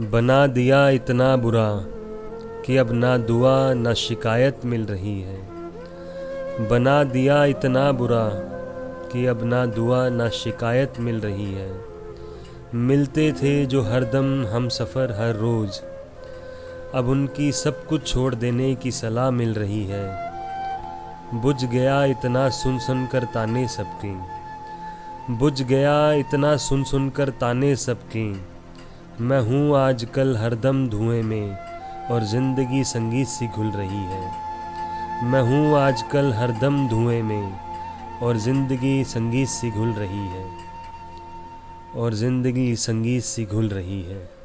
बना दिया इतना बुरा कि अब ना दुआ, ना शिकायत मिल रही है। बना दिया इतना बुरा कि अब ना दुआ, ना शिकायत मिल रही है। मिलते थे जो हरदम हम सफ़र हर रोज़। अब उनकी सब कुछ छोड़ देने की सलाह मिल रही है। बुझ गया इतना सुन सुन कर ताने सबकी। बुझ गया इतना सुन सुन कर ताने सबकी। मैं हूँ आजकल हरदम धुएँ में और ज़िंदगी संगीत सी घुल रही है। मैं हूँ आजकल हरदम धुएँ में और ज़िंदगी संगीत सी घुल रही है। और ज़िंदगी संगीत सी घुल रही है।